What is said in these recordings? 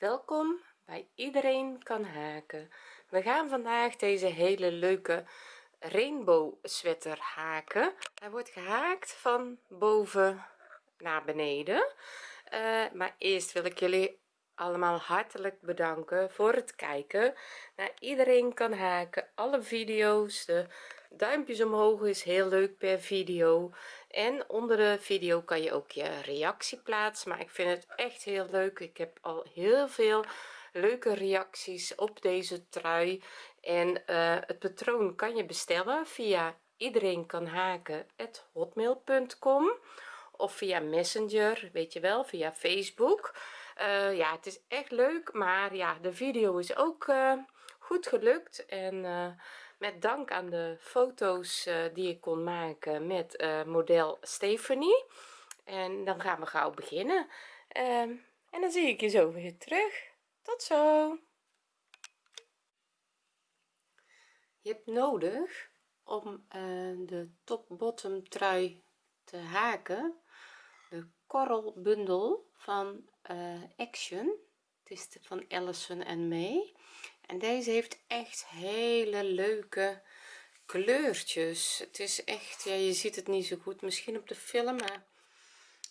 welkom bij iedereen kan haken. We gaan vandaag deze hele leuke rainbow sweater haken. Hij wordt gehaakt van boven naar beneden. Uh, maar eerst wil ik jullie allemaal hartelijk bedanken voor het kijken naar iedereen kan haken. Alle video's de duimpjes omhoog is heel leuk per video. En onder de video kan je ook je reactie plaatsen maar ik vind het echt heel leuk. Ik heb al heel veel leuke reacties op deze trui. En uh, het patroon kan je bestellen via iedereen kan haken hotmail.com of via messenger weet je wel via facebook. Uh, ja het is echt leuk maar ja de video is ook uh, goed gelukt. En met dank aan de foto's uh, die ik kon maken met uh, model Stephanie. En dan gaan we gauw beginnen. Uh, en dan zie ik je zo weer terug. Tot zo. Je hebt nodig om eh, de top bottom trui te haken. De korrelbundel van action. Het is de van Allison en May en deze heeft echt hele leuke kleurtjes. Het is echt ja je ziet het niet zo goed misschien op de film maar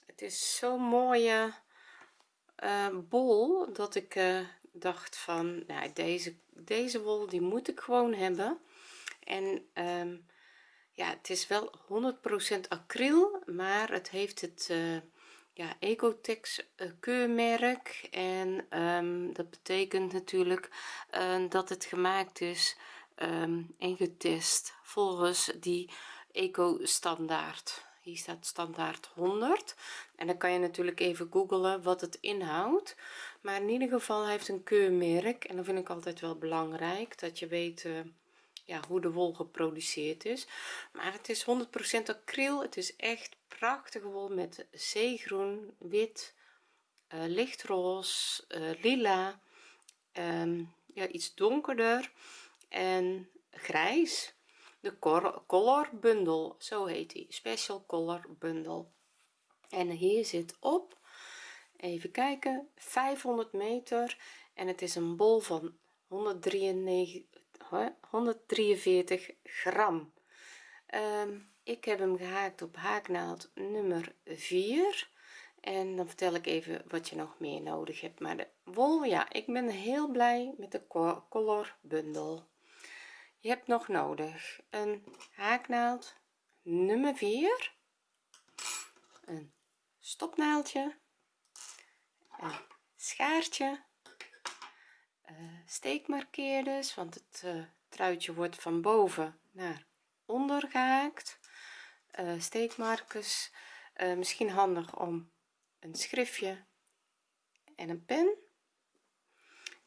het is zo'n mooie uh, bol dat ik uh, dacht van nou deze deze wol die moet ik gewoon hebben. En um, ja het is wel 100% acryl maar het heeft het uh, ja ecotex uh, keurmerk. En um, dat betekent natuurlijk uh, dat het gemaakt is um, en getest volgens die eco standaard hier staat standaard 100 en dan kan je natuurlijk even googelen wat het inhoudt. Maar in ieder geval heeft een keurmerk. En dat vind ik altijd wel belangrijk dat je weet uh, ja hoe de wol geproduceerd is. Maar het is 100% acryl. Het is echt prachtige wol met zeegroen wit uh, lichtroze uh, lila um, ja iets donkerder en grijs. De color bundel zo heet die. Special color bundel en hier zit op even kijken 500 meter. En het is een bol van 193 143 gram. Um, ik heb hem gehaakt op haaknaald nummer 4 en dan vertel ik even wat je nog meer nodig hebt. Maar de wol ja ik ben heel blij met de color bundel je hebt nog nodig een haaknaald nummer 4 een stopnaaldje een schaartje uh, steekmarkeerders want het uh, truitje wordt van boven naar onder gehaakt. Uh, steekmarkers misschien handig om een schriftje en een pen.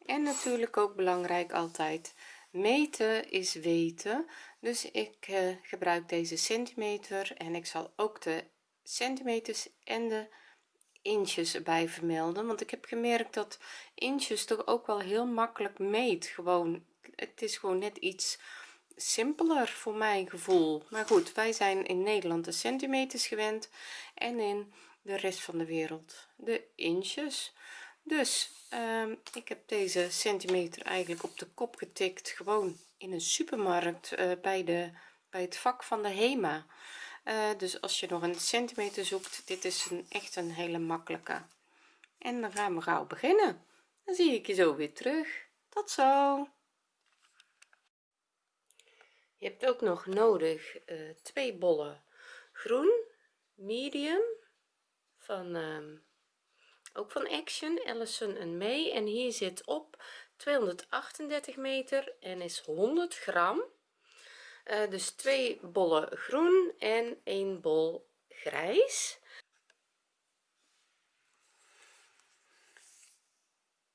En natuurlijk ook belangrijk altijd meten is weten. Dus ik gebruik deze centimeter en ik zal ook de centimeters en de inches bij vermelden. Want ik heb gemerkt dat inches toch ook wel heel makkelijk meet. Gewoon het is gewoon net iets simpeler voor mijn gevoel. Maar goed wij zijn in Nederland de centimeters gewend en in de rest van de wereld de inches dus um, ik heb deze centimeter eigenlijk op de kop getikt gewoon in een supermarkt uh, bij de bij het vak van de HEMA uh, dus als je nog een centimeter zoekt dit is een echt een hele makkelijke. En dan gaan we gauw beginnen. Dan zie ik je zo weer terug. Tot zo. Je hebt ook nog nodig uh, twee bollen groen medium van um, ook van action Allison en May. En hier zit op 238 meter en is 100 gram uh, dus twee bollen groen en een bol grijs.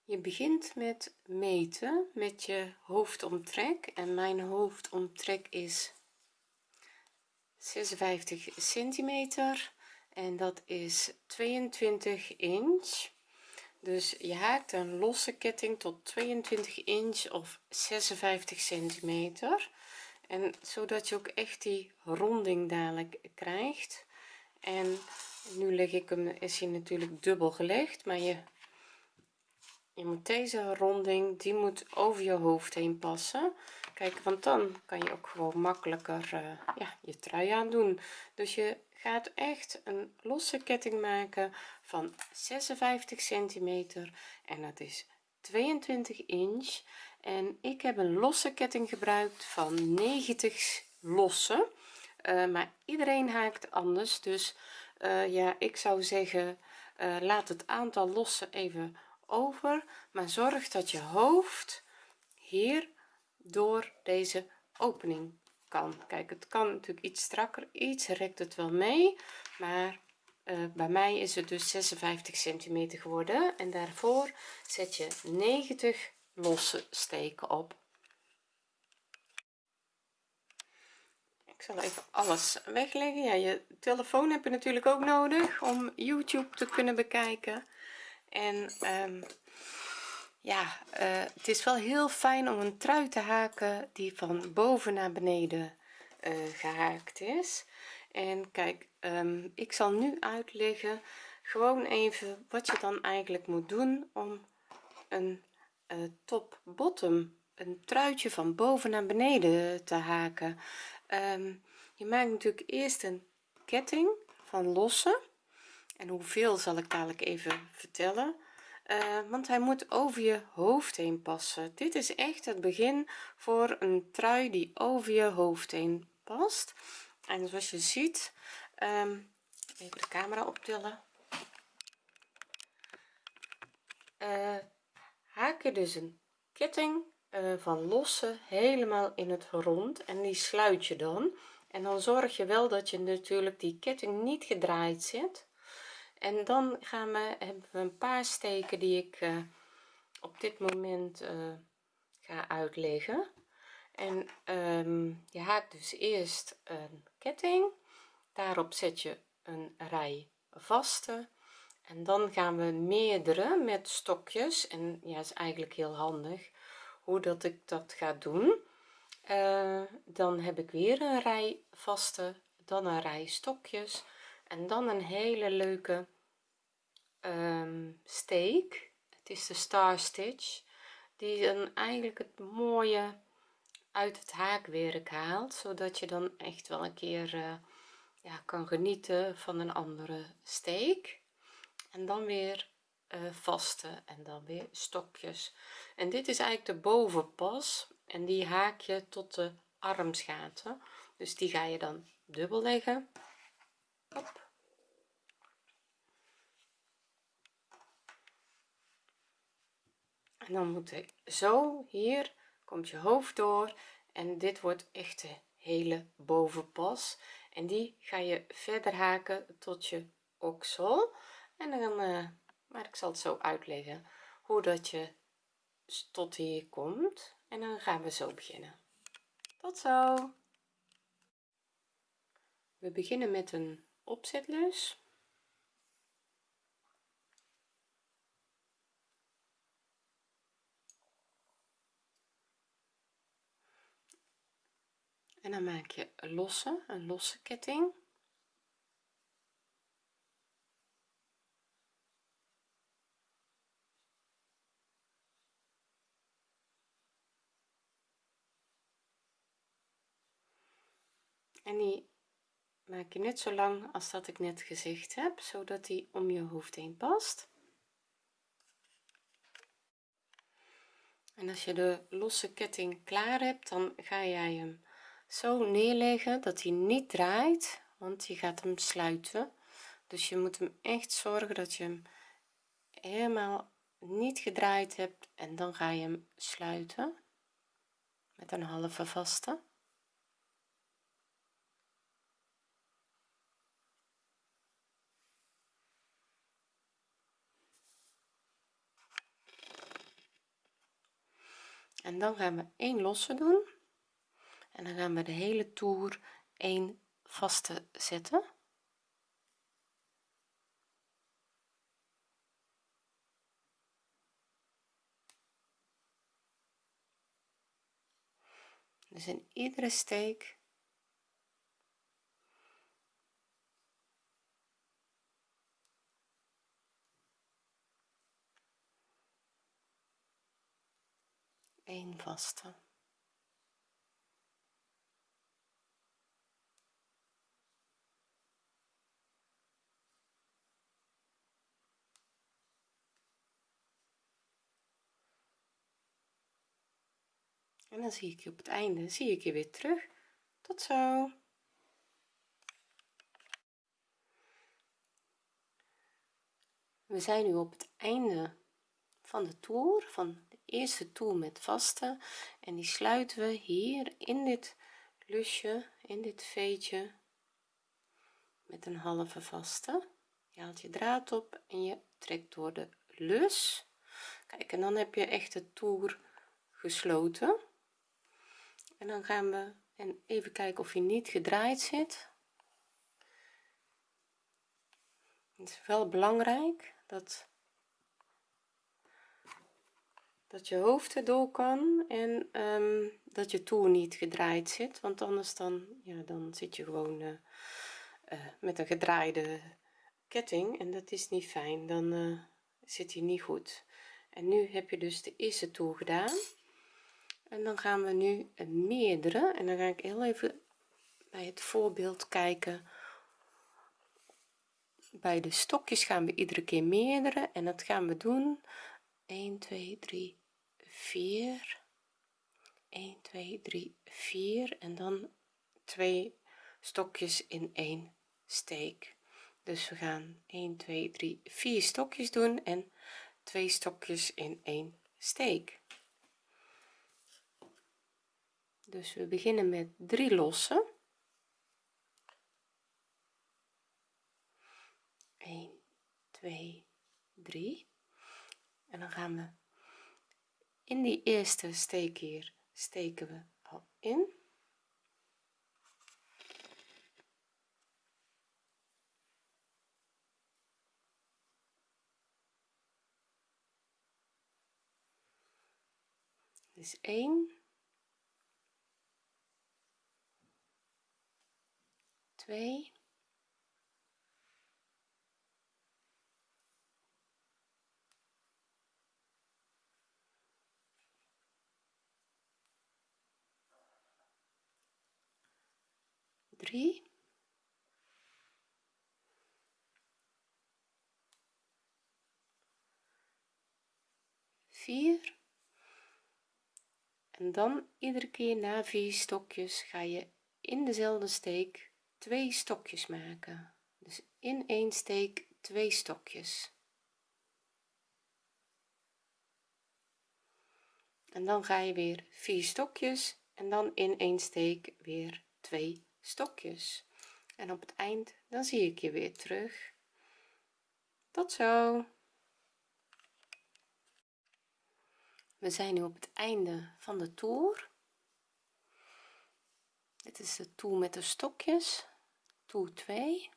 Je begint met meten met je hoofdomtrek. En mijn hoofdomtrek is 56 centimeter. En dat is 22 inch. Dus je haakt een losse ketting tot 22 inch of 56 centimeter en zodat je ook echt die ronding dadelijk krijgt. En nu leg ik hem is hij natuurlijk dubbel gelegd maar je je moet deze ronding die moet over je hoofd heen passen. Kijk want dan kan je ook gewoon makkelijker uh, ja je trui aan doen dus je gaat echt een losse ketting maken van 56 centimeter. En dat is 22 inch en ik heb een losse ketting gebruikt van 90 losse. Uh, maar iedereen haakt anders dus uh, ja ik zou zeggen uh, laat het aantal losse even over maar zorg dat je hoofd hier door deze opening kan. Kijk het kan natuurlijk iets strakker iets rekt het wel mee maar bij mij is het dus 56 centimeter geworden en daarvoor zet je 90 losse steken op. Ik zal even alles wegleggen. Ja je telefoon heb je natuurlijk ook nodig om youtube te kunnen bekijken. En um, ja uh, het is wel heel fijn om een trui te haken die van boven naar beneden uh, gehaakt is. En kijk um, ik zal nu uitleggen gewoon even wat je dan eigenlijk moet doen om een top bottom een truitje van boven naar beneden te haken. Um, je maakt natuurlijk eerst een ketting van losse. En hoeveel zal ik dadelijk even vertellen. Uh, want hij moet over je hoofd heen passen. Dit is echt het begin voor een trui die over je hoofd heen past. En zoals je ziet um, even de camera optillen. Uh, haak je dus een ketting uh, van losse helemaal in het rond en die sluit je dan. En dan zorg je wel dat je natuurlijk die ketting niet gedraaid zit. En dan gaan we hebben we een paar steken die ik uh, op dit moment uh, ga uitleggen. En um, je haakt dus eerst een ketting. Daarop zet je een rij vaste en dan gaan we meerdere met stokjes. En ja is eigenlijk heel handig hoe dat ik dat ga doen. Uh, dan heb ik weer een rij vaste dan een rij stokjes. En dan een hele leuke um, steek. Het is de star stitch die dan eigenlijk het mooie uit het haakwerk haalt zodat je dan echt wel een keer uh, ja, kan genieten van een andere steek en dan weer uh, vaste en dan weer stokjes. En dit is eigenlijk de bovenpas en die haak je tot de armsgaten. Dus die ga je dan dubbel leggen Hop. en dan moet ik zo hier komt je hoofd door. En dit wordt echt de hele bovenpas. En die ga je verder haken tot je oksel en dan uh, maar ik zal het zo uitleggen hoe dat je tot hier komt. En dan gaan we zo beginnen. Tot zo. We beginnen met een opzetlus. En dan maak je een losse een losse ketting en die maak je net zo lang als dat ik net gezegd heb zodat die om je hoofd heen past. En als je de losse ketting klaar hebt dan ga jij hem zo neerleggen dat hij niet draait want je gaat hem sluiten. Dus je moet hem echt zorgen dat je hem helemaal niet gedraaid hebt en dan ga je hem sluiten met een halve vaste en dan gaan we één losse doen. En dan gaan we de hele toer een vaste zetten. Dus in iedere steek 1 vaste. En dan zie ik je op het einde zie ik je weer terug. Tot zo. We zijn nu op het einde van de toer van eerste toer met vaste en die sluiten we hier in dit lusje in dit veetje met een halve vaste. Je haalt je draad op en je trekt door de lus. Kijk en dan heb je echt de toer gesloten. En dan gaan we en even kijken of je niet gedraaid zit. Het is wel belangrijk dat dat je hoofd erdoor kan en um, dat je toer niet gedraaid zit want anders dan ja dan zit je gewoon uh, uh, met een gedraaide ketting en dat is niet fijn. Dan uh, zit hij niet goed. En nu heb je dus de eerste toer gedaan. En dan gaan we nu meerdere. En dan ga ik heel even bij het voorbeeld kijken. Bij de stokjes gaan we iedere keer meerdere. En dat gaan we doen. 1 2 3 4 1 2 3 4 en dan twee stokjes in één steek. Dus we gaan 1 2 3 4 stokjes doen en twee stokjes in één steek. Dus we beginnen met drie lossen. 1 2 3 en dan gaan we in die eerste steek hier steken we al in. Dus 1 2 3 4 en dan iedere keer na vier stokjes ga je in dezelfde steek twee stokjes maken. Dus in één steek twee stokjes. En dan ga je weer vier stokjes en dan in één steek weer twee stokjes. En op het eind dan zie ik je weer terug. Tot zo. We zijn nu op het einde van de toer. Dit is de toer met de stokjes toer 2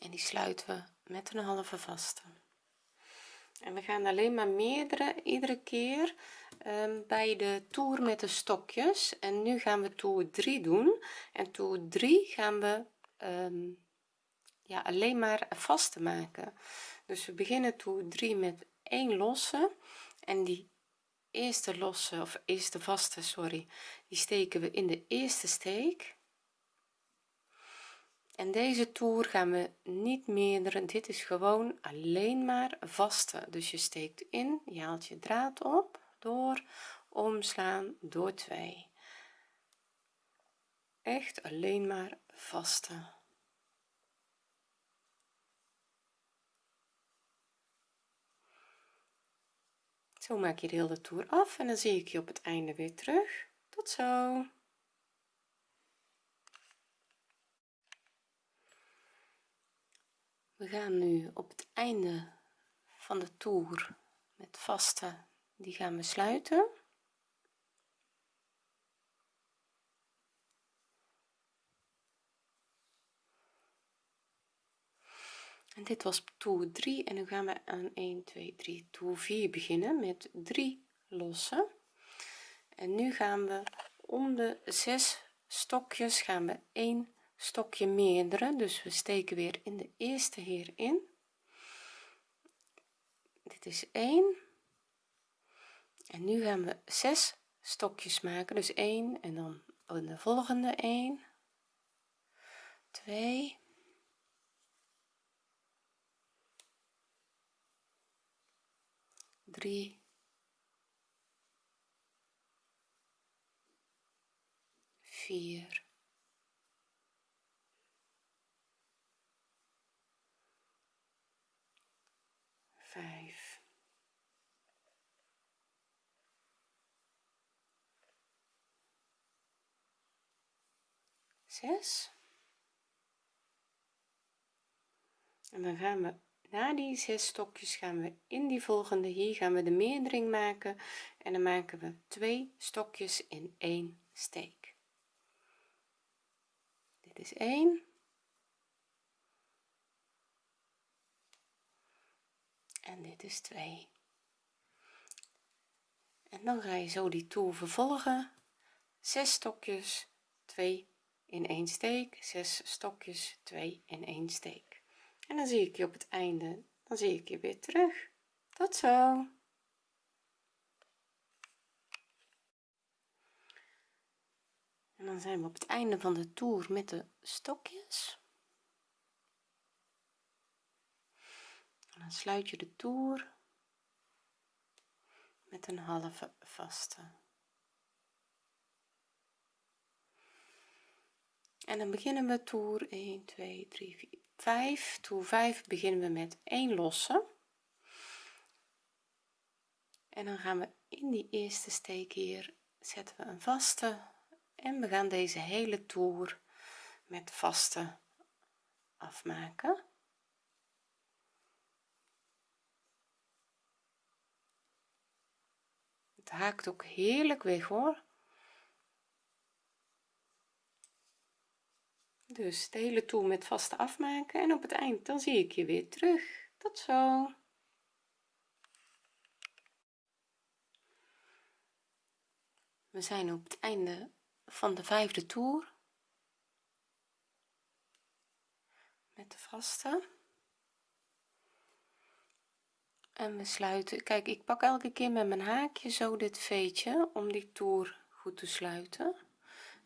en die sluiten we met een halve vaste. En we gaan alleen maar meerdere iedere keer bij de toer met de stokjes. En nu gaan we toer 3 doen. En toer 3 gaan we um, ja alleen maar vaste maken. Dus we beginnen toer 3 met 1 losse. En die eerste losse of eerste vaste sorry die steken we in de eerste steek. En deze toer gaan we niet meerdere dit is gewoon alleen maar vaste. Dus je steekt in je haalt je draad op door omslaan door 2 echt alleen maar vaste zo maak je de hele toer af en dan zie ik je op het einde weer terug. Tot zo. We gaan nu op het einde van de toer met vaste die gaan we sluiten. En dit was toer 3 en nu gaan we aan 1 2 3 toer 4 beginnen met 3 lossen. En nu gaan we om de 6 stokjes gaan we 1 stokje meerdere. Dus we steken weer in de eerste hierin dit is 1 en nu gaan we zes stokjes maken. Dus 1 en dan in de volgende 1 2 3 4 5 6 en dan gaan we na die zes stokjes gaan we in die volgende hier gaan we de meerdering maken. En dan maken we twee stokjes in één steek. Dit is 1 en dit is 2 en dan ga je zo die toer vervolgen. 6 stokjes 2 in één steek 6 stokjes 2 in één steek. En dan zie ik je op het einde dan zie ik je weer terug. Tot zo. En dan zijn we op het einde van de toer met de stokjes. Dan sluit je de toer met een halve vaste en dan beginnen we toer 1 2 3 4 5 toer 5 beginnen we met 1 losse. En dan gaan we in die eerste steek hier zetten we een vaste. En we gaan deze hele toer met vaste afmaken. Het haakt ook heerlijk weg hoor dus de hele toer met vaste afmaken en op het eind dan zie ik je weer terug. Tot zo. We zijn op het einde van de vijfde toer. Met de vaste. En we sluiten. Kijk ik pak elke keer met mijn haakje zo dit veetje om die toer goed te sluiten.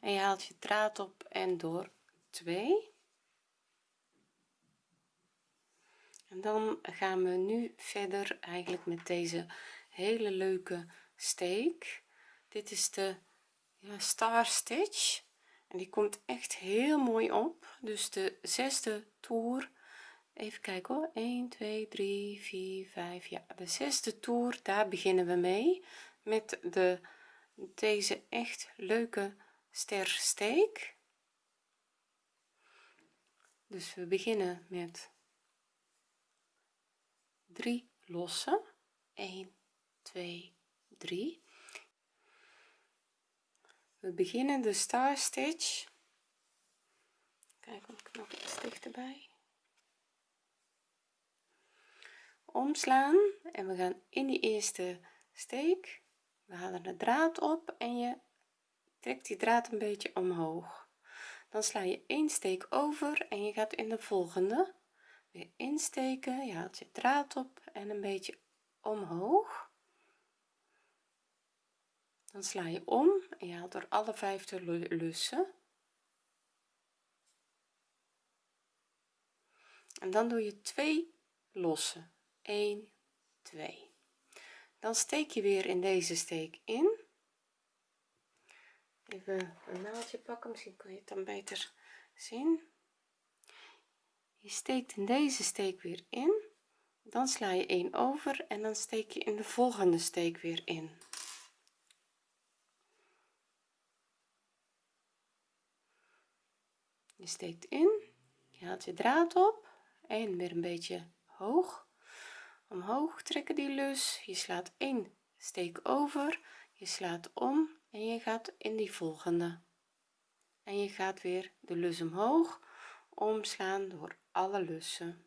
En je haalt je draad op en door 2 en dan gaan we nu verder eigenlijk met deze hele leuke steek. Dit is de ja, star stitch. En die komt echt heel mooi op. Dus de zesde toer. Even kijken hoor. 1 2 3 4 5 ja de zesde toer daar beginnen we mee met de deze echt leuke stersteek dus we beginnen met 3 lossen. 1 2 3 we beginnen de star stitch. Kijk nog iets dichterbij. Omslaan en we gaan in die eerste steek. We halen de draad op en je trekt die draad een beetje omhoog dan sla je één steek over en je gaat in de volgende. Weer insteken je haalt je draad op en een beetje omhoog. Dan sla je om en je haalt door alle vijf de lussen. En dan doe je twee losse 1 2 dan steek je weer in deze steek in even een naaldje pakken misschien kan je het dan beter zien. Je steekt in deze steek weer in. Dan sla je 1 over en dan steek je in de volgende steek weer in. Je steekt in je haalt je draad op. En weer een beetje hoog. Omhoog trekken die lus. Je slaat 1 steek over. Je slaat om en je gaat in die volgende. En je gaat weer de lus omhoog omslaan door alle lussen.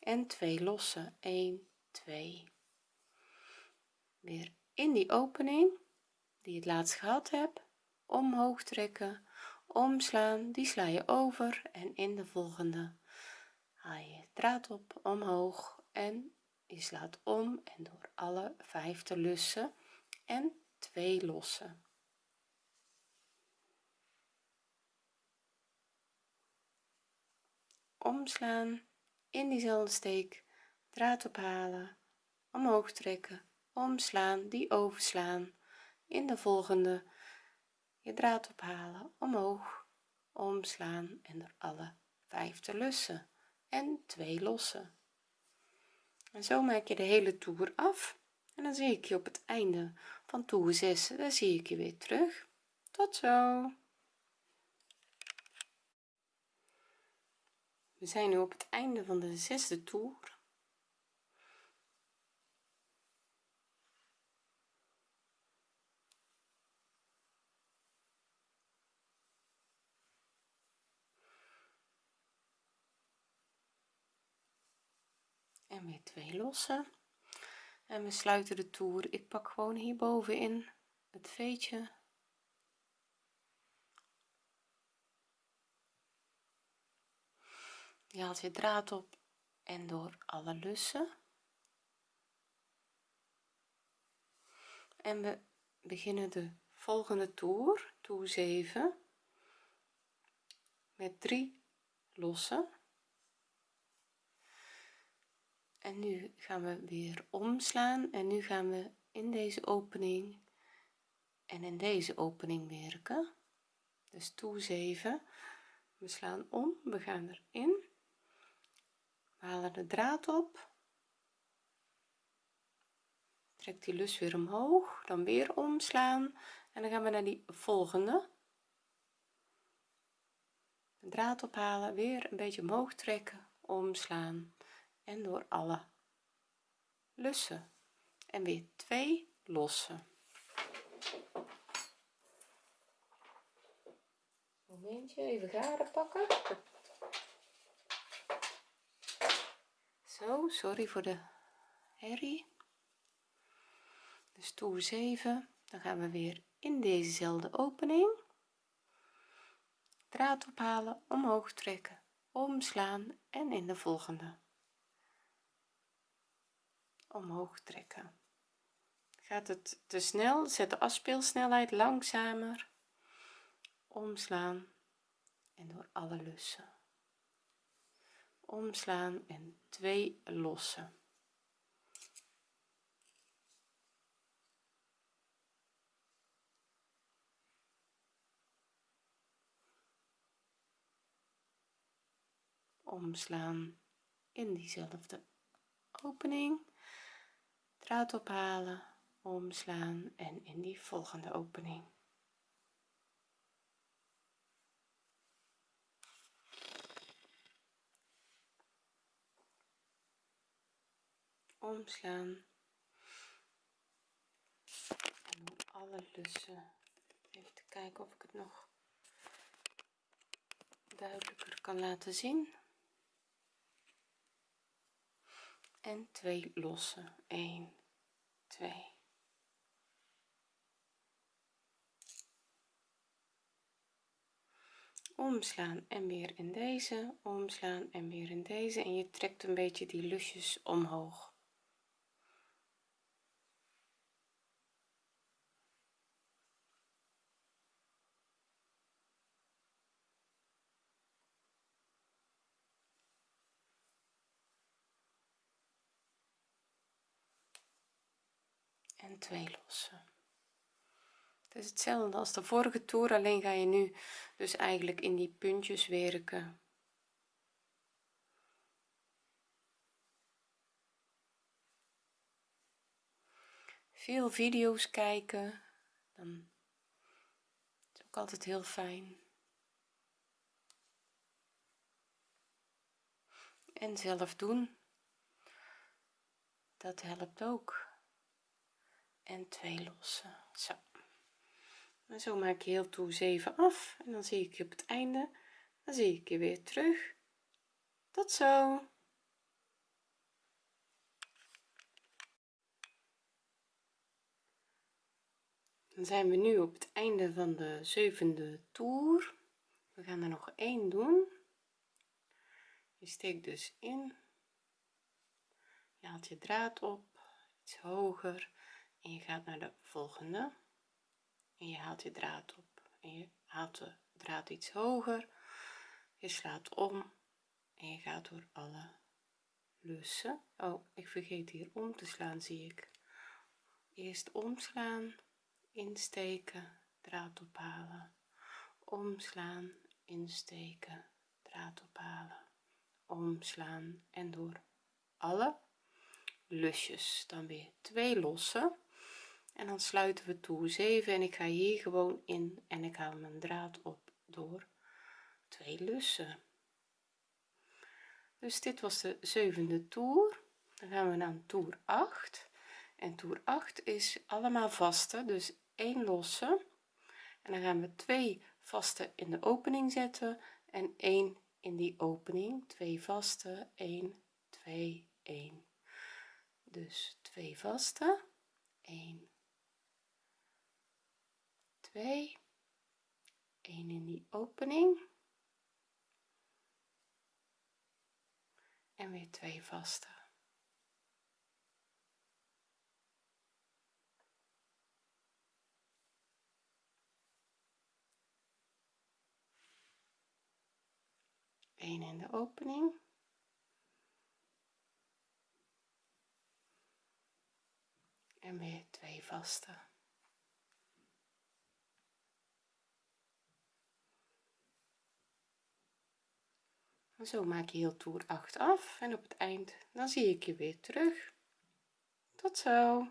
En twee lossen 1 2 weer in die opening die je het laatst gehad hebt omhoog trekken omslaan. Die sla je over en in de volgende. Haal je draad op omhoog en je slaat om en door alle vijf te lussen en 2 lossen. Omslaan in diezelfde steek draad ophalen omhoog trekken omslaan die overslaan. In de volgende je draad ophalen omhoog omslaan en er alle vijf te lussen en 2 lossen en zo maak je de hele toer af. En dan zie ik je op het einde van toer 6 dan zie ik je weer terug. Tot zo. We zijn nu op het einde van de zesde toer en weer twee lossen. En we sluiten de toer. Ik pak gewoon hier bovenin het veetje. Je haalt je draad op en door alle lussen. En we beginnen de volgende toer toer 7 met 3 lossen en nu gaan we weer omslaan en nu gaan we in deze opening en in deze opening werken. Dus toer 7 we slaan om we gaan erin. We halen de draad op. Trek die lus weer omhoog dan weer omslaan en dan gaan we naar die volgende. De draad ophalen weer een beetje omhoog trekken omslaan en door alle lussen. En weer twee lossen. Momentje even garen pakken. Zo sorry voor de herrie. Dus toer 7 dan gaan we weer in dezezelfde opening. Draad ophalen omhoog trekken omslaan en in de volgende omhoog trekken. Gaat het te snel zet de afspeelsnelheid langzamer. Omslaan en door alle lussen. Omslaan en twee lossen. Omslaan in diezelfde opening draad ophalen omslaan en in die volgende opening. Omslaan. En doen alle lussen even te kijken of ik het nog duidelijker kan laten zien en 2 lossen 1 2 omslaan en weer in deze omslaan en weer in deze. En je trekt een beetje die lusjes omhoog en twee lossen. Het is hetzelfde als de vorige toer alleen ga je nu dus eigenlijk in die puntjes werken. Veel video's kijken dan is ook altijd heel fijn. En zelf doen dat helpt ook en twee lossen. Zo. En zo maak je heel toe 7 af en dan zie ik je op het einde. Dan zie ik je weer terug. Tot zo. Dan zijn we nu op het einde van de zevende toer. We gaan er nog één doen. Je steekt dus in. Je haalt je draad op. Iets hoger en je gaat naar de volgende. En je haalt je draad op. En je haalt de draad iets hoger. Je slaat om. En je gaat door alle lussen. Oh ik vergeet hier om te slaan zie ik. Eerst omslaan insteken draad ophalen. Omslaan insteken draad ophalen. Omslaan en door alle lusjes. Dan weer twee lossen en dan sluiten we toer 7 en ik ga hier gewoon in en ik haal mijn draad op door twee lussen. Dus dit was de zevende toer. Dan gaan we naar toer 8 en toer 8 is allemaal vaste dus 1 losse. En dan gaan we twee vaste in de opening zetten en 1 in die opening. 2 vaste 1 2 1 dus 2 vaste 1 2 1 in die opening. En weer twee vaste. Een in de opening. En weer twee vaste zo maak je heel toer 8 af en op het eind dan zie ik je weer terug. Tot zo.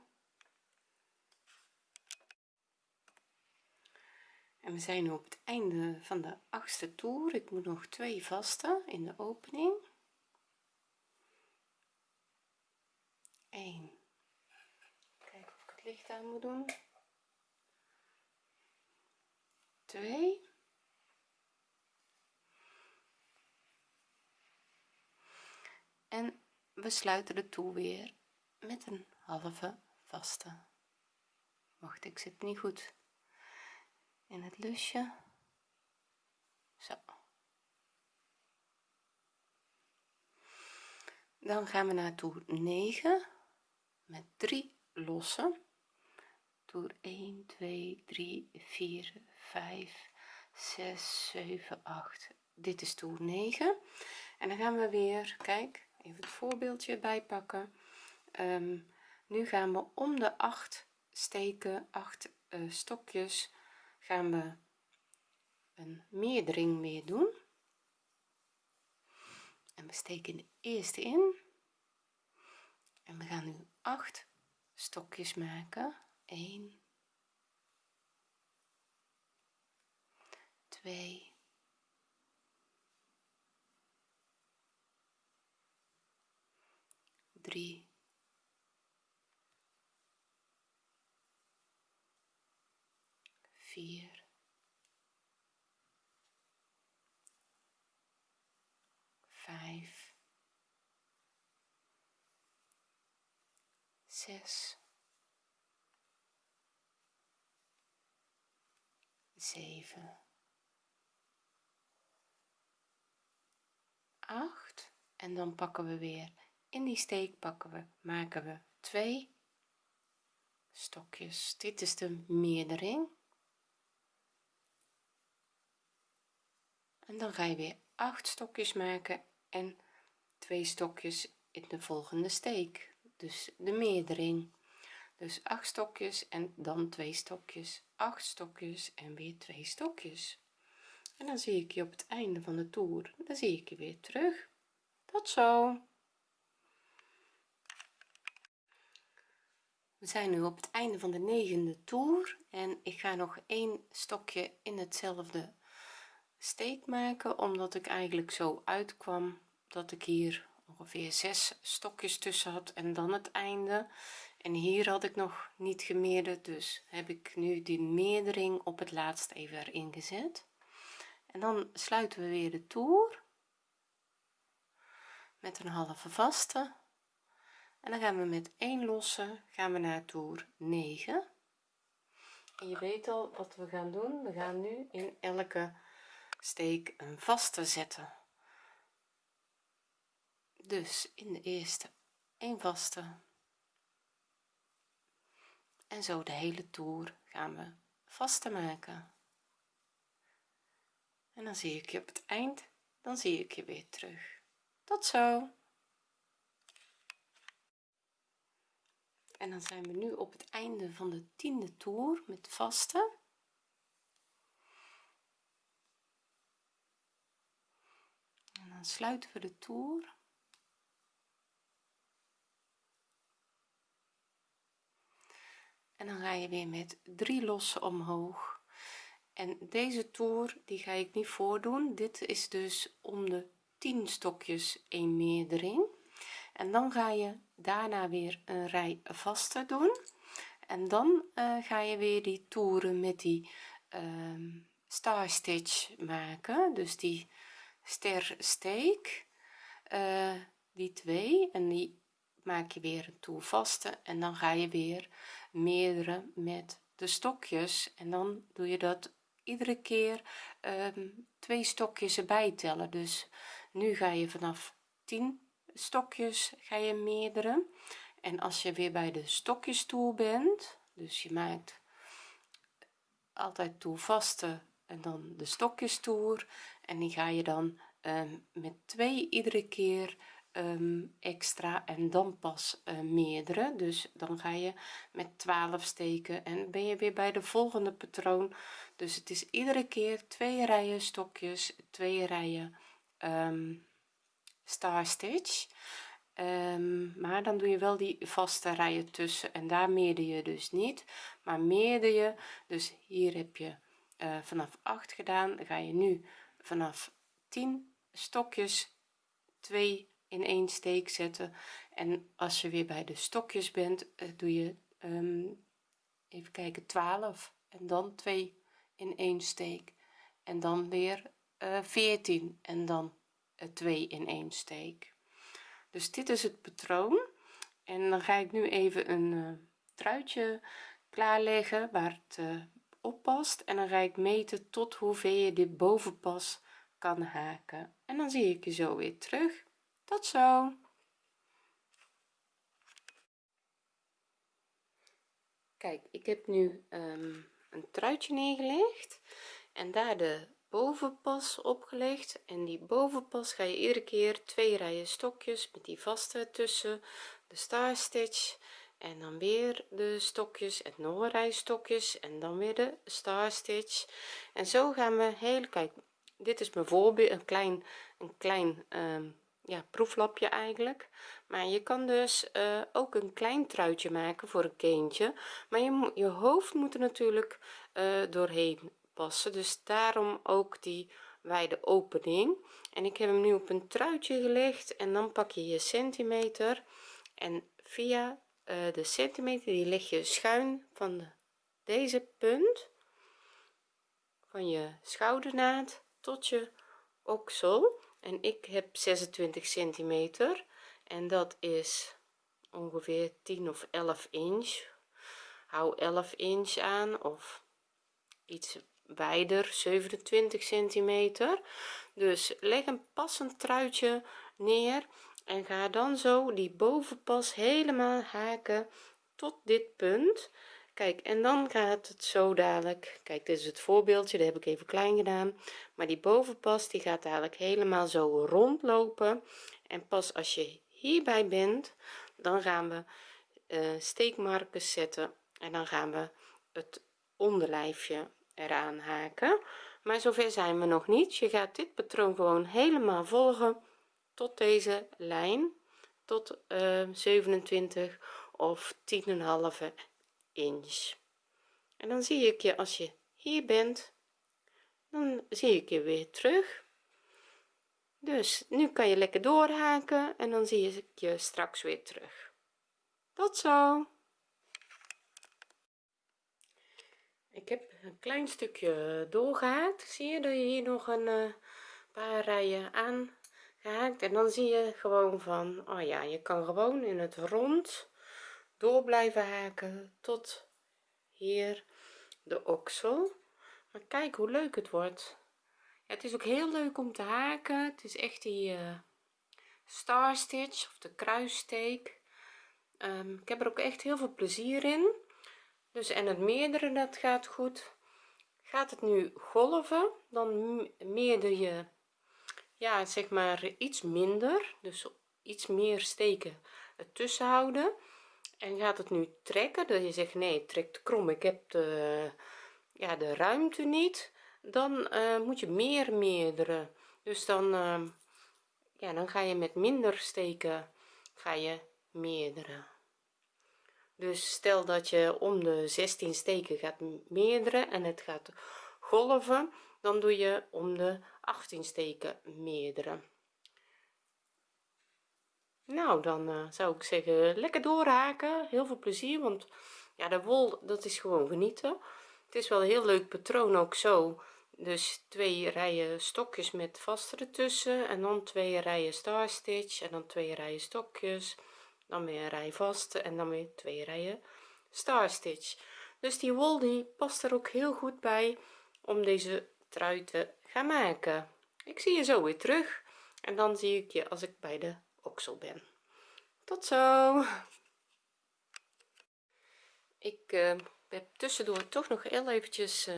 En we zijn op het einde van de achtste toer. Ik moet nog twee vaste in de opening. 1 kijk of ik het licht aan moet doen. 2 en we sluiten de toer weer met een halve vaste. Wacht ik zit niet goed. In het lusje. Zo. Dan gaan we naar toer 9 met 3 lossen. Toer 1 2 3 4 5 6 7 8 dit is toer 9 en dan gaan we weer kijk even het voorbeeldje bijpakken. Um, nu gaan we om de 8 steken 8 uh, stokjes gaan we een meerdering meer doen. En we steken de eerste in. En we gaan nu 8 stokjes maken. 1 2 3 4 5 6 7 8 en dan pakken we weer in die steek pakken we maken we twee stokjes. Dit is de meerdering. En dan ga je weer acht stokjes maken en twee stokjes in de volgende steek. Dus de meerdering. Dus acht stokjes en dan twee stokjes. Acht stokjes en weer twee stokjes. En dan zie ik je op het einde van de toer. Dan zie ik je weer terug. Tot zo we zijn nu op het einde van de negende toer en ik ga nog één stokje in hetzelfde steek maken omdat ik eigenlijk zo uitkwam dat ik hier ongeveer zes stokjes tussen had en dan het einde. En hier had ik nog niet gemeerderd dus heb ik nu die meerdering op het laatst even erin gezet. En dan sluiten we weer de toer met een halve vaste en dan gaan we met 1 losse gaan we naar toer 9 en je weet al wat we gaan doen. We gaan nu in elke steek een vaste zetten. Dus in de eerste een vaste. En zo de hele toer gaan we vaste maken. En dan zie ik je op het eind. Dan zie ik je weer terug. Tot zo en dan zijn we nu op het einde van de tiende toer met vaste en dan sluiten we de toer. En dan ga je weer met drie lossen omhoog. En deze toer die ga ik niet voordoen. Dit is dus om de 10 stokjes een meerdering en dan ga je daarna weer een rij vaste doen. En dan uh, ga je weer die toeren met die uh, star stitch maken. Dus die ster steek uh, die twee. En die maak je weer een toer vaste en dan ga je weer meerdere met de stokjes. En dan doe je dat iedere keer um, twee stokjes erbij tellen. Dus nu ga je vanaf 10 stokjes ga je meerdere en als je weer bij de stokjes toe bent dus je maakt altijd toe vaste en dan de stokjes toer en die ga je dan um, met twee iedere keer um, extra en dan pas uh, meerdere dus dan ga je met 12 steken en ben je weer bij de volgende patroon. Dus het is iedere keer twee rijen stokjes twee rijen star stitch um, maar dan doe je wel die vaste rijen tussen en daar meerder je dus niet. Maar meerder je dus hier heb je uh, vanaf 8 gedaan. Dan ga je nu vanaf 10 stokjes 2 in één steek zetten. En als je weer bij de stokjes bent uh, doe je um, even kijken 12 en dan 2 in één steek. En dan weer uh, eh, 14 en dan 2 in één steek. Dus dit is het patroon. En dan ga ik nu even een uh, truitje klaarleggen waar het op past. En dan ga ik meten tot hoeveel je dit bovenpas kan haken. En dan zie ik je zo weer terug. Tot zo! Kijk ik heb nu um, een truitje neergelegd. En daar de bovenpas opgelegd. En die bovenpas ga je iedere keer twee rijen stokjes met die vaste tussen de star stitch en dan weer de stokjes en nog een rij stokjes en dan weer de star stitch en zo gaan we heel kijk dit is mijn voorbeeld een klein een klein um, ja proeflapje eigenlijk. Maar je kan dus uh, ook een klein truitje maken voor een kindje. Maar je, je hoofd moet er natuurlijk uh, doorheen dus daarom ook die wijde opening. En ik heb hem nu op een truitje gelegd en dan pak je je centimeter. En via uh, de centimeter die leg je schuin van de, deze punt van je schoudernaad tot je oksel. En ik heb 26 centimeter. En dat is ongeveer 10 of 11 inch. Hou 11 inch aan of iets wijder 27 centimeter. Dus leg een passend truitje neer en ga dan zo die bovenpas helemaal haken tot dit punt. Kijk en dan gaat het zo dadelijk kijk dit is het voorbeeldje dat heb ik even klein gedaan maar die bovenpas die gaat dadelijk helemaal zo rondlopen. En pas als je hierbij bent dan gaan we uh, steekmarkers zetten en dan gaan we het onderlijfje eraan haken. Maar zover zijn we nog niet. Je gaat dit patroon gewoon helemaal volgen tot deze lijn tot uh, eh, 27 of 10,5 inch. En dan zie ik je als je hier bent dan zie ik je weer terug. Dus nu kan je lekker doorhaken en dan zie ik je straks weer terug. Tot zo! Ik heb een klein stukje doorgehaakt. Zie je dat je hier nog een uh, paar rijen aan gehaakt en dan zie je gewoon van oh ja je kan gewoon in het rond door blijven haken tot hier de oksel. Maar kijk hoe leuk het wordt. Het is ook heel leuk om te haken. Het is echt die uh, star stitch of de kruissteek. Ehm, ik heb er ook echt heel veel plezier in dus en het meerdere dat gaat goed. Gaat het nu golven dan meerder je ja zeg maar iets minder dus iets meer steken ertussen houden en gaat het nu trekken dat je zegt nee het trekt krom ik heb de ja de ruimte niet dan uh, moet je meer meerdere. Dus dan uh, ja dan ga je met minder steken ga je meerdere dus stel dat je om de 16 steken gaat meerdere en het gaat golven dan doe je om de 18 steken meerdere. Nou dan uh, zou ik zeggen lekker doorhaken. Heel veel plezier want ja de wol dat is gewoon genieten. Het is wel een heel leuk patroon ook zo. Dus twee rijen stokjes met vaste ertussen en dan twee rijen star stitch en dan twee rijen stokjes dan weer een rij vaste en dan weer twee rijen. Star stitch. Dus die wol die past er ook heel goed bij om deze trui te gaan maken. Ik zie je zo weer terug en dan zie ik je als ik bij de oksel ben. Tot zo! Ik uh, heb tussendoor toch nog heel eventjes uh,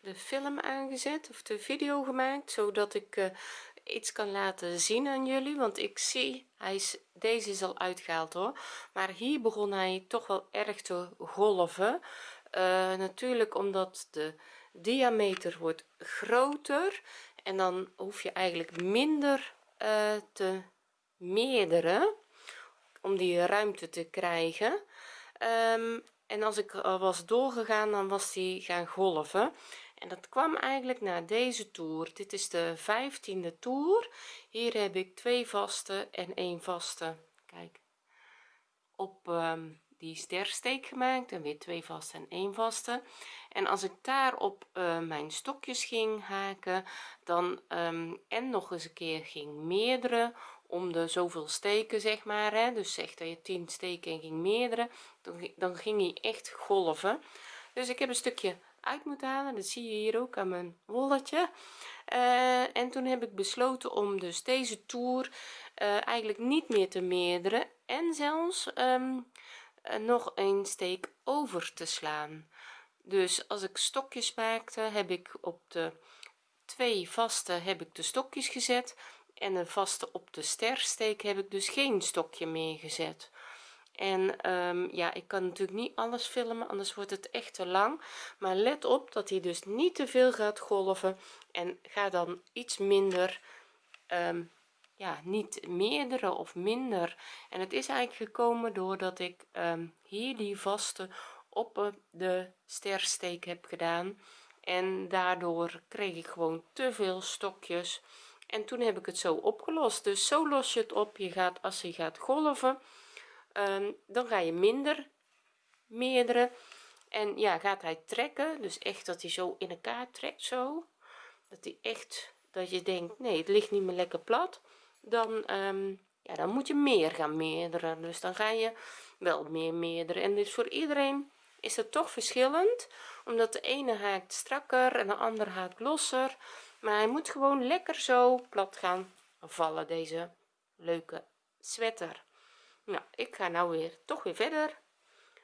de film aangezet of de video gemaakt zodat ik uh, iets kan laten zien aan jullie want ik zie hij is deze is al uitgehaald hoor. Maar hier begon hij toch wel erg te golven. Uh, natuurlijk omdat de diameter wordt groter en dan hoef je eigenlijk minder uh, te meerderen om die ruimte te krijgen. Um, en als ik was doorgegaan dan was die gaan golven en dat kwam eigenlijk na deze toer. Dit is de vijftiende toer. Hier heb ik twee vaste en een vaste. Kijk op um, die stersteek gemaakt en weer twee vaste en één vaste. En als ik daar op uh, mijn stokjes ging haken dan um, en nog eens een keer ging meerdere om de zoveel steken zeg maar hè. Dus zeg dat je 10 steken en ging meerdere dan, dan ging hij echt golven. Dus ik heb een stukje uit moeten halen. Dat zie je hier ook aan mijn wolletje uh, en toen heb ik besloten om dus deze toer uh, eigenlijk niet meer te meerderen en zelfs um, nog een steek over te slaan. Dus als ik stokjes maakte heb ik op de twee vaste heb ik de stokjes gezet en een vaste op de stersteek heb ik dus geen stokje meer gezet en um, ja ik kan natuurlijk niet alles filmen anders wordt het echt te lang. Maar let op dat hij dus niet te veel gaat golven en ga dan iets minder um, ja niet meerdere of minder. En het is eigenlijk gekomen doordat ik um, hier die vaste op de stersteek heb gedaan. En daardoor kreeg ik gewoon te veel stokjes. En toen heb ik het zo opgelost. Dus zo los je het op. Je gaat als je gaat golven um, dan ga je minder meerdere. En ja gaat hij trekken dus echt dat hij zo in elkaar trekt zo. Dat hij echt dat je denkt nee het ligt niet meer lekker plat. Dan um, ja dan moet je meer gaan meerderen dus dan ga je wel meer meerdere. En dus voor iedereen is het toch verschillend omdat de ene haakt strakker en de andere haakt losser. Maar hij moet gewoon lekker zo plat gaan vallen deze leuke sweater nou ik ga nou weer toch weer verder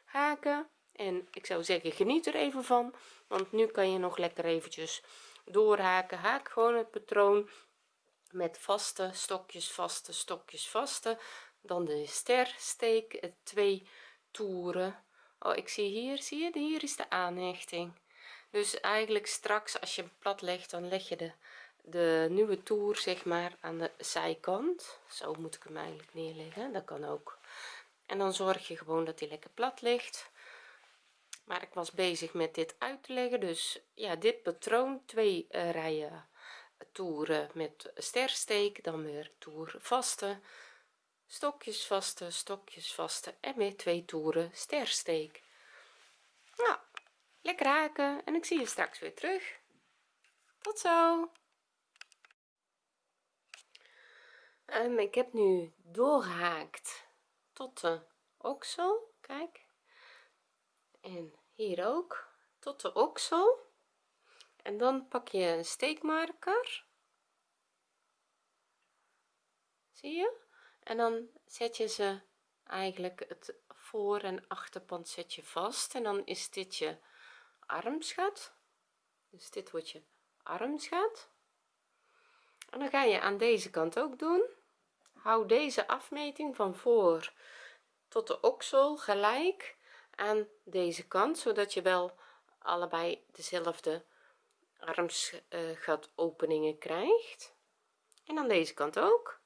haken. En ik zou zeggen geniet er even van want nu kan je nog lekker eventjes doorhaken. Haak gewoon het patroon met vaste stokjes vaste stokjes vaste. Dan de ster steek twee toeren. Oh ik zie hier zie je? Hier is de aanhechting. Dus eigenlijk straks als je hem plat legt dan leg je de de nieuwe toer zeg maar aan de zijkant. Zo moet ik hem eigenlijk neerleggen. Dat kan ook. En dan zorg je gewoon dat hij lekker plat ligt. Maar ik was bezig met dit uit te leggen. Dus ja dit patroon twee uh, rijen toeren met stersteek. Dan weer toer vaste. Stokjes vaste stokjes vaste. En weer twee toeren stersteek. Nou lekker haken. En ik zie je straks weer terug. Tot zo um, ik heb nu doorgehaakt tot de oksel kijk. En hier ook tot de oksel. En dan pak je een steekmarker. Zie je? En dan zet je ze eigenlijk het voor en achterpand zet je vast. En dan is dit je armsgat dus dit wordt je armsgat en dan ga je aan deze kant ook doen hou deze afmeting van voor tot de oksel gelijk aan deze kant zodat je wel allebei dezelfde armsgat openingen krijgt. En aan deze kant ook.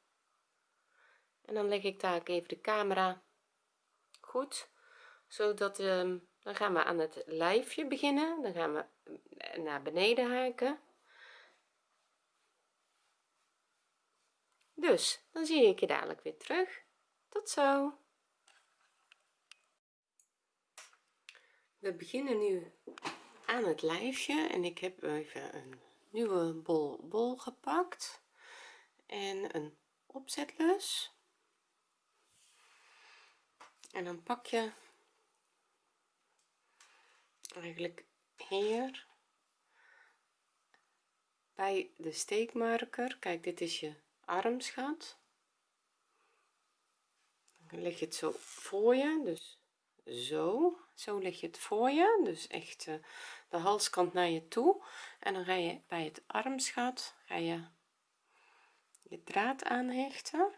En dan leg ik daar even de camera goed zodat um, dan gaan we aan het lijfje beginnen. Dan gaan we naar beneden haken dus dan zie ik je dadelijk weer terug. Tot zo. We beginnen nu aan het lijfje en ik heb even een nieuwe bol bol gepakt en een opzetlus. En dan pak je eigenlijk hier bij de steekmarker. Kijk dit is je armsgat dan leg je het zo voor je dus zo. Zo leg je het voor je dus echt uh, de halskant naar je toe. En dan ga je bij het armsgat ga je je draad aanhechten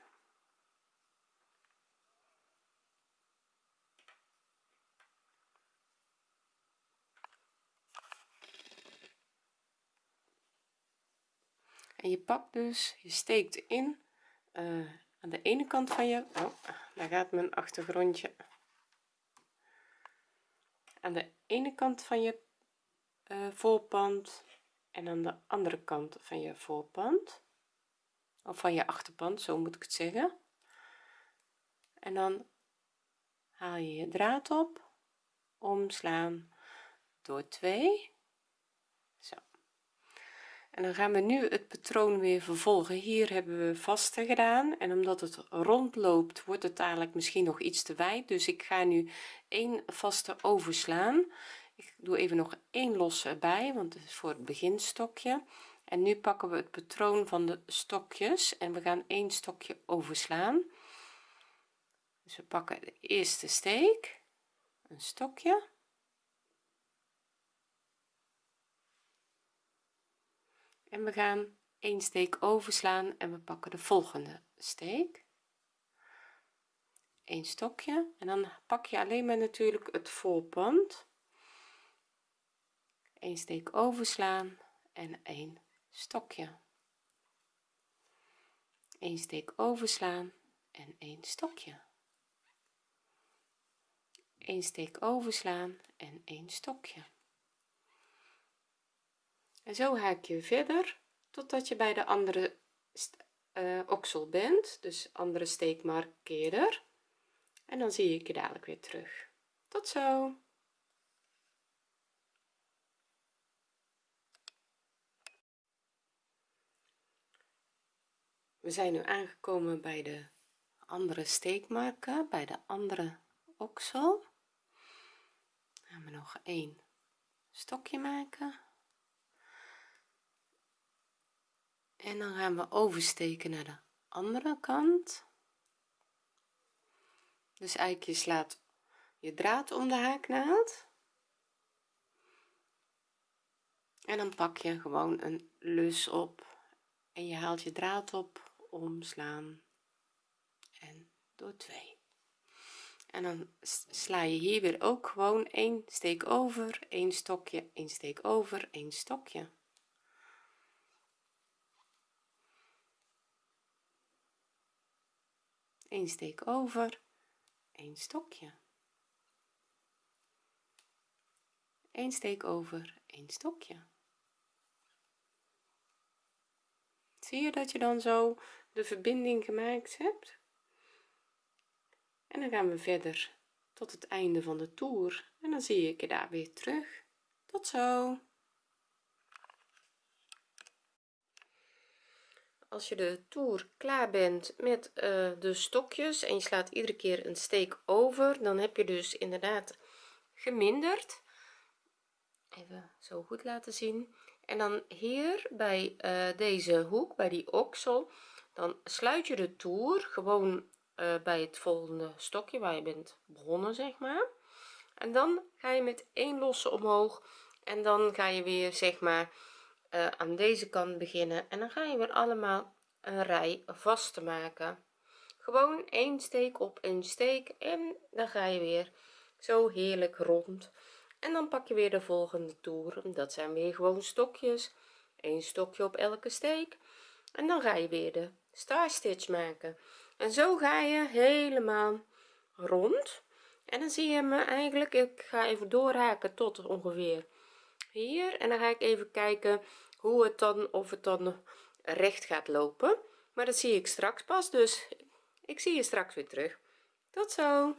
je pakt dus je steekt in uh, aan de ene kant van je oh, daar gaat mijn achtergrondje. Aan de ene kant van je uh, voorpand en aan de andere kant van je voorpand. Of van je achterpand zo moet ik het zeggen. En dan haal je je draad op omslaan door 2 zo en dan gaan we nu het patroon weer vervolgen. Hier hebben we vaste gedaan. En omdat het rond loopt wordt het eigenlijk misschien nog iets te wijd. Dus ik ga nu een vaste overslaan. Ik doe even nog één losse bij want het is voor het beginstokje. En nu pakken we het patroon van de stokjes. En we gaan één stokje overslaan. Dus we pakken de eerste steek. Een stokje en we gaan een steek overslaan en we pakken de volgende steek. Een stokje. En dan pak je alleen maar natuurlijk het voorpand. Een steek overslaan en een stokje. Een steek overslaan en een stokje. Een steek overslaan en een stokje en zo haak je verder totdat je bij de andere uh, oksel bent. Dus andere steek markeerder en dan zie ik je dadelijk weer terug. Tot zo. We zijn nu aangekomen bij de andere steekmarken bij de andere oksel. Gaan we nog een stokje maken en dan gaan we oversteken naar de andere kant. Dus eigenlijk je slaat je draad om de haaknaald. En dan pak je gewoon een lus op. En je haalt je draad op omslaan en door 2 en dan sla je hier weer ook gewoon een steek over een stokje een steek over een stokje een steek over. Een stokje. Een steek over. Een stokje. Zie je dat je dan zo de verbinding gemaakt hebt? En dan gaan we verder tot het einde van de toer. En dan zie ik je daar weer terug. Tot zo als je de toer klaar bent met uh, de stokjes en je slaat iedere keer een steek over dan heb je dus inderdaad geminderd. Even zo goed laten zien. En dan hier bij uh, deze hoek bij die oksel dan sluit je de toer gewoon uh, bij het volgende stokje waar je bent begonnen zeg maar. En dan ga je met één losse omhoog en dan ga je weer zeg maar uh, aan deze kant beginnen. En dan ga je weer allemaal een rij vast te maken. Gewoon één steek op één steek. En dan ga je weer zo heerlijk rond. En dan pak je weer de volgende toer. Dat zijn weer gewoon stokjes. Een stokje op elke steek. En dan ga je weer de star stitch maken. En zo ga je helemaal rond. En dan zie je me eigenlijk ik ga even doorhaken tot ongeveer hier. En dan ga ik even kijken hoe het dan of het dan recht gaat lopen. Maar dat zie ik straks pas dus ik zie je straks weer terug. Tot zo.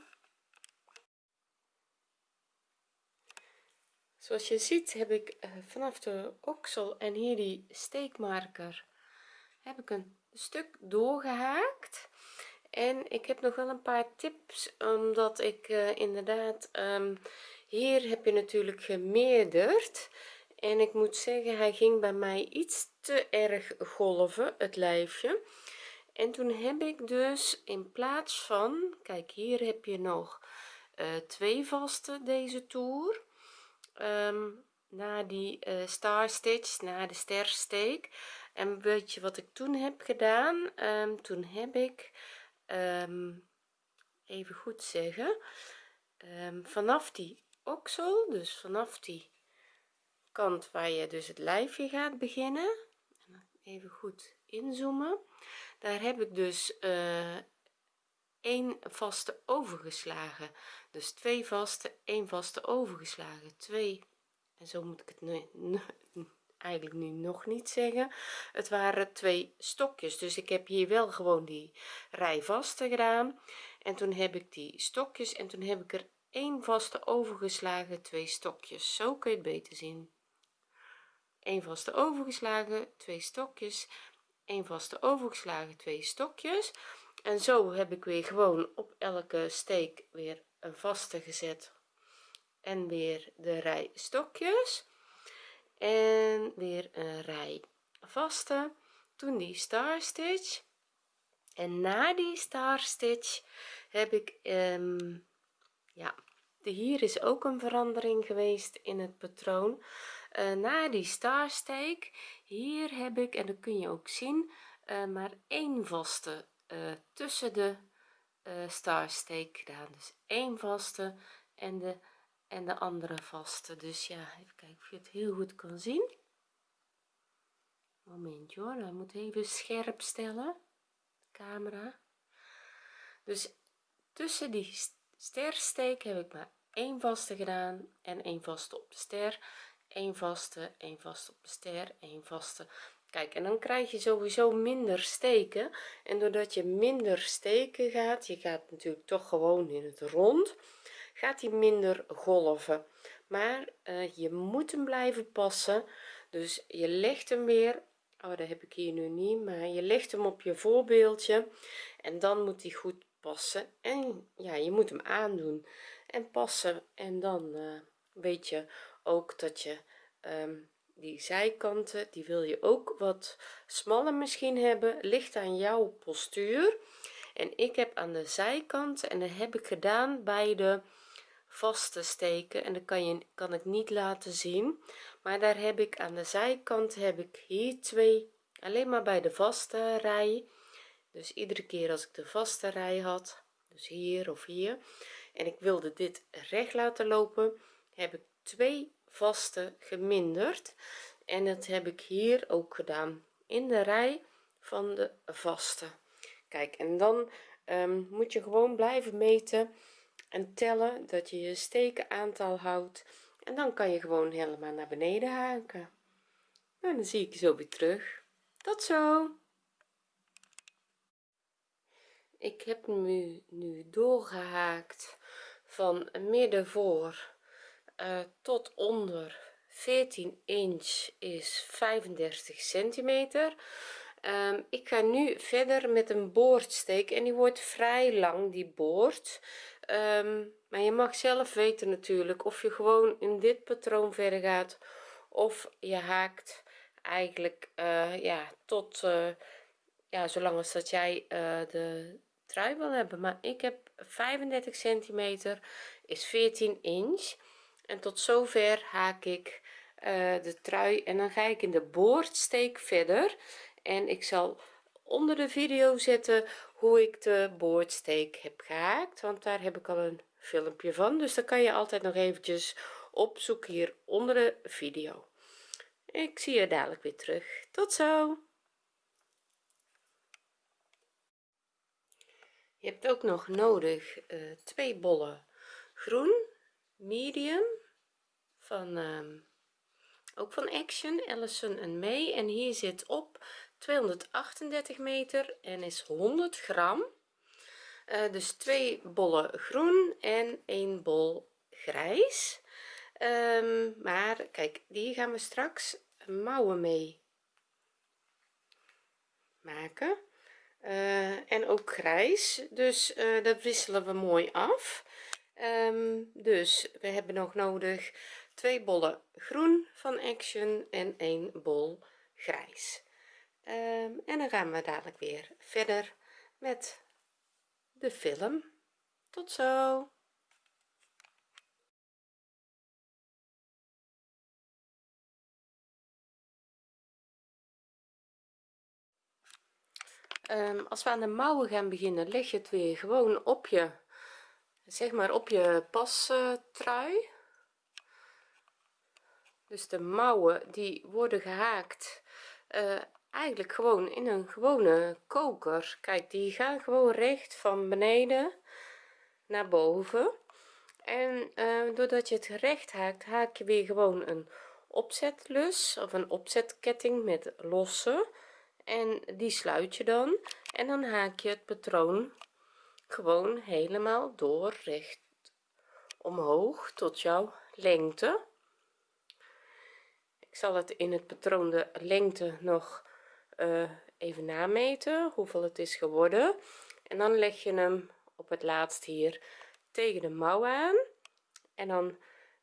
Zoals je ziet heb ik uh, vanaf de oksel en hier die steekmarker heb ik een stuk doorgehaakt. En ik heb nog wel een paar tips omdat ik uh, inderdaad um, hier heb je natuurlijk gemeerderd. En ik moet zeggen hij ging bij mij iets te erg golven het lijfje. En toen heb ik dus in plaats van kijk hier heb je nog uh, twee vaste deze toer. Um, na die uh, star stitch na de stersteek. En weet je wat ik toen heb gedaan? Um, toen heb ik um, even goed zeggen. Vanaf die oksel dus vanaf die kant waar je dus het lijfje gaat beginnen. Even goed inzoomen. Daar heb ik dus uh, één vaste overgeslagen. Dus twee vaste één vaste overgeslagen. Twee en zo moet ik het nu, eigenlijk nu nog niet zeggen. Het waren twee stokjes. Dus ik heb hier wel gewoon die rij vaste gedaan. En toen heb ik die stokjes en toen heb ik er één vaste overgeslagen twee stokjes. Zo kun je het beter zien. Een vaste overgeslagen twee stokjes. Een vaste overgeslagen twee stokjes. En zo heb ik weer gewoon op elke steek weer een vaste gezet. En weer de rij stokjes. En weer een rij vaste. Toen die star stitch. En na die star stitch heb ik um, ja hier is ook een verandering geweest in het patroon. Uh, na die starsteek hier heb ik en dat kun je ook zien uh, maar één vaste uh, tussen de starsteek gedaan. Dus één vaste en de en de andere vaste. Dus ja even kijken of je het heel goed kan zien. Momentje hoor hij moet even scherp stellen camera. Dus tussen die stersteek heb ik maar één vaste gedaan en één vaste op de ster. Één vaste één vaste op de ster één vaste. Kijk en dan krijg je sowieso minder steken. En doordat je minder steken gaat je gaat natuurlijk toch gewoon in het rond gaat hij minder golven. Maar uh, je moet hem blijven passen. Dus je legt hem weer oh dat heb ik hier nu niet maar je legt hem op je voorbeeldje. En dan moet hij goed passen. En ja je moet hem aandoen en passen. En dan uh, weet je ook dat je um, die zijkanten die wil je ook wat smaller misschien hebben. Ligt aan jouw postuur. En ik heb aan de zijkanten en dat heb ik gedaan bij de vaste steken. En dat kan je kan ik niet laten zien. Maar daar heb ik aan de zijkant heb ik hier twee alleen maar bij de vaste rij dus iedere keer als ik de vaste rij had dus hier of hier en ik wilde dit recht laten lopen heb ik twee vaste geminderd. En dat heb ik hier ook gedaan in de rij van de vaste. Kijk en dan um, moet je gewoon blijven meten en tellen dat je je steken aantal houdt. En dan kan je gewoon helemaal naar beneden haken. Nou dan zie ik je zo weer terug. Tot zo ik heb nu nu doorgehaakt van midden voor uh, tot onder. 14 inch is 35 centimeter. Um, ik ga nu verder met een boordsteek en die wordt vrij lang die boord. Um, maar je mag zelf weten natuurlijk of je gewoon in dit patroon verder gaat of je haakt eigenlijk uh, ja tot uh, ja zolang als dat jij de trui wil hebben maar ik heb 35 centimeter is 14 inch. En tot zover haak ik uh, de trui en dan ga ik in de boordsteek verder. En ik zal onder de video zetten hoe ik de boordsteek heb gehaakt want daar heb ik al een filmpje van. Dus dan kan je altijd nog eventjes opzoeken hier onder de video. Ik zie je dadelijk weer terug. Tot zo je hebt ook nog nodig uh, twee bollen groen medium van uh, ook van action ellison en may. En hier zit op 238 meter en is 100 gram. Uh, dus twee bollen groen en een bol grijs. Um, maar kijk die gaan we straks mouwen mee maken uh, en ook grijs. Dus uh, dat wisselen we mooi af. Um, dus we hebben nog nodig twee bollen groen van action en een bol grijs. Um, en dan gaan we dadelijk weer verder met de film. Tot zo um, als we aan de mouwen gaan beginnen leg je het weer gewoon op je zeg maar op je dus de mouwen die worden gehaakt uh, eigenlijk gewoon in een gewone koker. Kijk die gaan gewoon recht van beneden naar boven. En uh, doordat je het recht haakt haak je weer gewoon een opzetlus of een opzetketting met losse en die sluit je dan en dan haak je het patroon gewoon helemaal door recht omhoog tot jouw lengte. Ik zal het in het patroon de lengte nog uh, even nameten hoeveel het is geworden. En dan leg je hem op het laatst hier tegen de mouw aan. En dan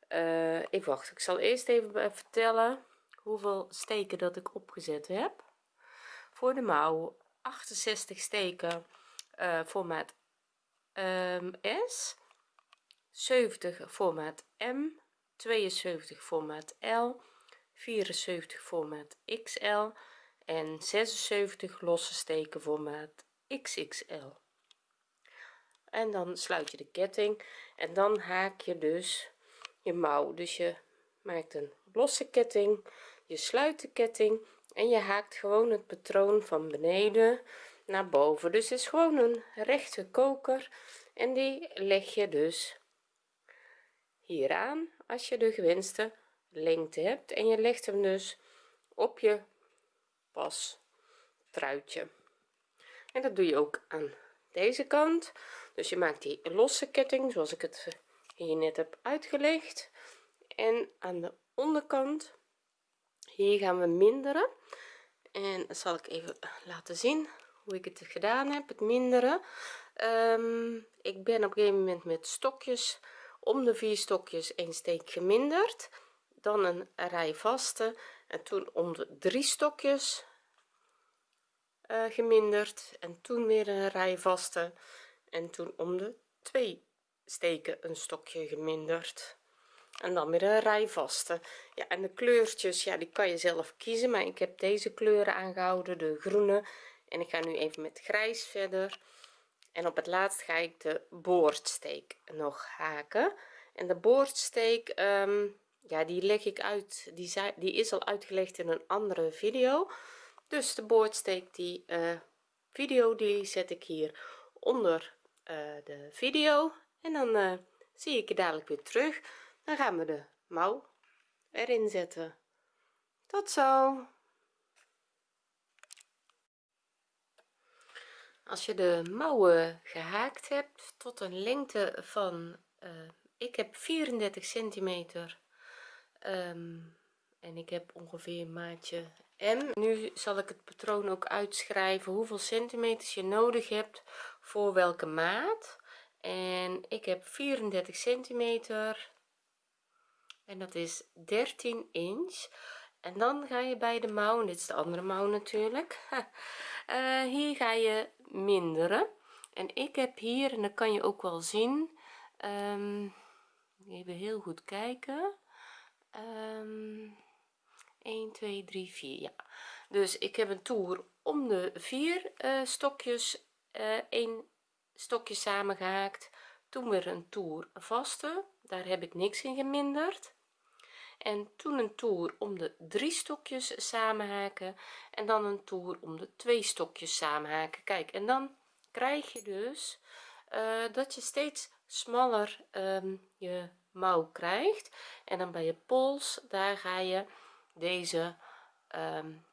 uh, ik wacht ik zal eerst even vertellen hoeveel steken dat ik opgezet heb voor de mouw 68 steken uh, formaat um, S 70 formaat M 72 formaat L 74 formaat XL en 76 losse steken formaat XXL en dan sluit je de ketting en dan haak je dus je mouw. Dus je maakt een losse ketting je sluit de ketting en je haakt gewoon het patroon van beneden naar boven. Dus is gewoon een rechte koker en die leg je dus hier aan als je de gewenste lengte hebt. En je legt hem dus op je pas truitje en dat doe je ook aan deze kant. Dus je maakt die losse ketting zoals ik het hier net heb uitgelegd. En aan de onderkant hier gaan we minderen. En zal ik even laten zien hoe ik het gedaan heb het minderen. Um, ik ben op een gegeven moment met stokjes om de vier stokjes een steek geminderd. Dan een rij vaste en toen om de drie stokjes uh, geminderd. En toen weer een rij vaste en toen om de twee steken een stokje geminderd en dan weer een rij vaste ja en de kleurtjes ja die kan je zelf kiezen maar ik heb deze kleuren aangehouden de groene. En ik ga nu even met grijs verder. En op het laatst ga ik de boordsteek nog haken. En de boordsteek um, ja die leg ik uit. Die, die is al uitgelegd in een andere video. Dus de boordsteek die uh, video die zet ik hier onder uh, de video. En dan uh, zie ik je dadelijk weer terug dan gaan we de mouw erin zetten. Tot zo. Als je de mouwen gehaakt hebt tot een lengte van uh, ik heb 34 centimeter um, en ik heb ongeveer maatje M. Nu zal ik het patroon ook uitschrijven hoeveel centimeters je nodig hebt voor welke maat. En ik heb 34 centimeter en dat is 13 inch. En dan ga je bij de mouw dit is de andere mouw natuurlijk. Uh, hier ga je minderen. En ik heb hier en dat kan je ook wel zien um, even heel goed kijken. Um, 1 2 3 4 ja. Dus ik heb een toer om de vier uh, stokjes uh, een stokje samengehaakt. Toen weer een toer vaste. Daar heb ik niks in geminderd en toen een toer om de drie stokjes samenhaken en dan een toer om de twee stokjes samenhaken kijk en dan krijg je dus uh, dat je steeds smaller um, je mouw krijgt. En dan bij je pols daar ga je deze um,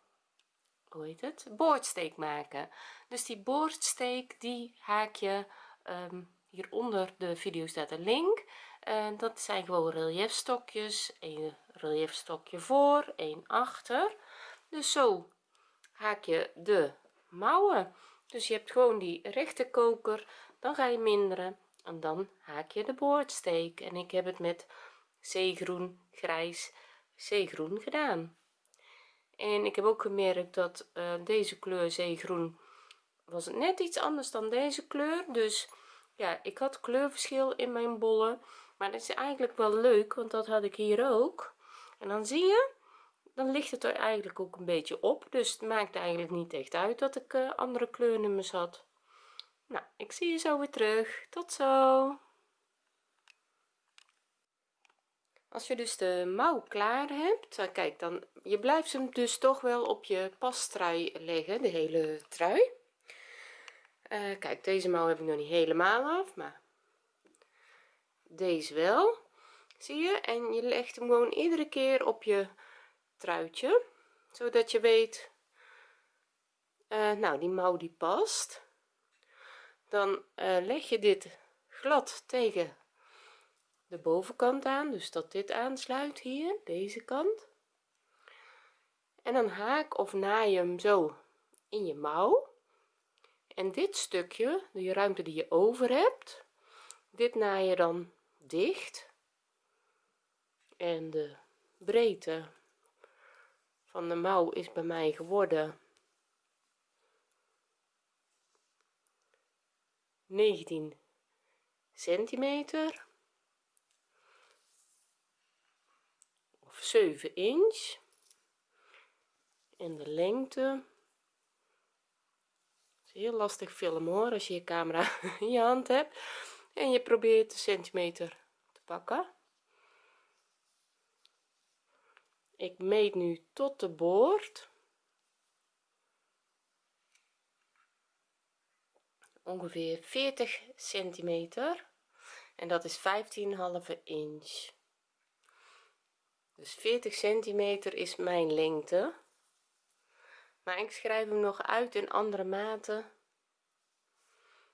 hoe heet het? Boordsteek maken. Dus die boordsteek die haak je um, hieronder de video staat een link. En dat zijn gewoon reliefstokjes een reliefstokje voor een achter. Dus zo haak je de mouwen. Dus je hebt gewoon die rechte koker dan ga je minderen. En dan haak je de boordsteek. En ik heb het met zeegroen grijs zeegroen gedaan. En ik heb ook gemerkt dat uh, deze kleur zeegroen was het net iets anders dan deze kleur. Dus ja ik had kleurverschil in mijn bollen. Maar dat is eigenlijk wel leuk want dat had ik hier ook en dan zie je dan ligt het er eigenlijk ook een beetje op. Dus het maakt eigenlijk niet echt uit dat ik uh, andere kleurnummers had. Nou ik zie je zo weer terug. Tot zo. Als je dus de mouw klaar hebt dan kijk dan je blijft hem dus toch wel op je pastrui leggen de hele trui. Uh, kijk deze mouw heb ik nog niet helemaal af maar deze wel zie je en je legt hem gewoon iedere keer op je truitje zodat je weet uh, nou die mouw die past. Dan uh, leg je dit glad tegen de bovenkant aan dus dat dit aansluit hier deze kant. En dan haak of naai je hem zo in je mouw. En dit stukje de ruimte die je over hebt dit naai je dan dicht en de breedte van de mouw is bij mij geworden 19 centimeter of 7 inch. En de lengte is heel lastig filmen hoor als je je camera in je hand hebt en je probeert de centimeter te pakken ik meet nu tot de boord. Ongeveer 40 centimeter. En dat is 15,5 inch. Dus 40 centimeter is mijn lengte. Maar ik schrijf hem nog uit in andere maten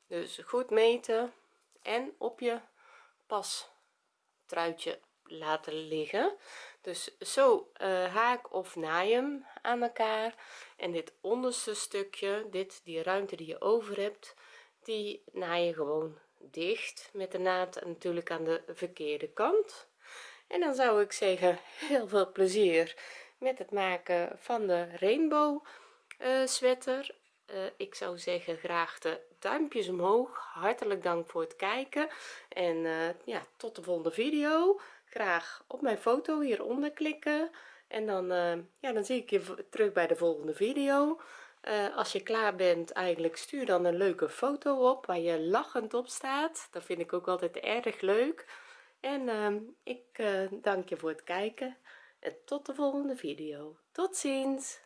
dus goed meten en op je pas truitje laten liggen dus zo uh, haak of naai hem aan elkaar. En dit onderste stukje dit die ruimte die je over hebt die naai je gewoon dicht met de naad natuurlijk aan de verkeerde kant. En dan zou ik zeggen heel veel plezier met het maken van de rainbow uh, sweater. Uh, ik zou zeggen graag de duimpjes omhoog. Hartelijk dank voor het kijken. En ja tot de volgende video graag op mijn foto hieronder klikken. En dan ja dan zie ik je terug bij de volgende video. Uh, als je klaar bent eigenlijk stuur dan een leuke foto op waar je lachend op staat. Dat vind ik ook altijd erg leuk. En uh, ik uh, dank je voor het kijken en tot de volgende video. Tot ziens